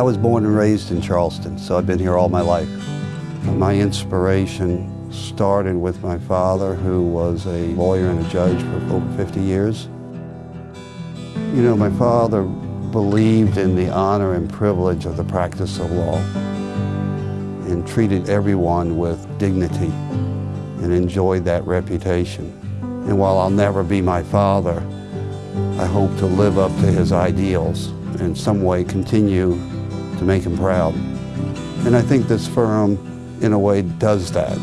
I was born and raised in Charleston, so I've been here all my life. My inspiration started with my father, who was a lawyer and a judge for over 50 years. You know, my father believed in the honor and privilege of the practice of law and treated everyone with dignity and enjoyed that reputation. And while I'll never be my father, I hope to live up to his ideals and in some way continue to make him proud. And I think this firm, in a way, does that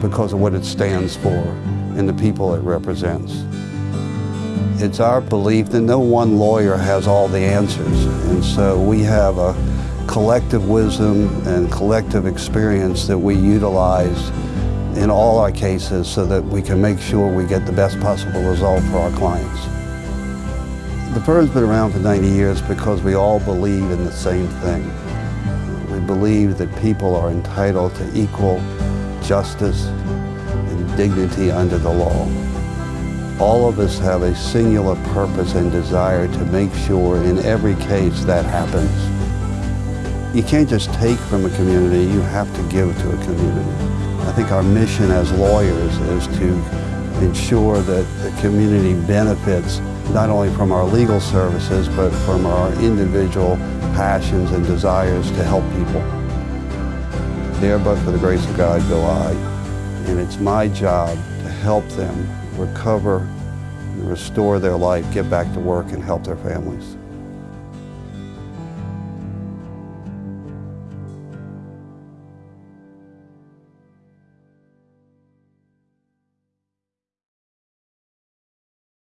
because of what it stands for and the people it represents. It's our belief that no one lawyer has all the answers, and so we have a collective wisdom and collective experience that we utilize in all our cases so that we can make sure we get the best possible result for our clients. The firm's been around for 90 years because we all believe in the same thing. We believe that people are entitled to equal justice and dignity under the law. All of us have a singular purpose and desire to make sure in every case that happens. You can't just take from a community, you have to give to a community. I think our mission as lawyers is to ensure that the community benefits not only from our legal services, but from our individual passions and desires to help people. There but for the grace of God go I, and it's my job to help them recover and restore their life, get back to work, and help their families.